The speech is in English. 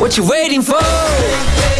What you waiting for?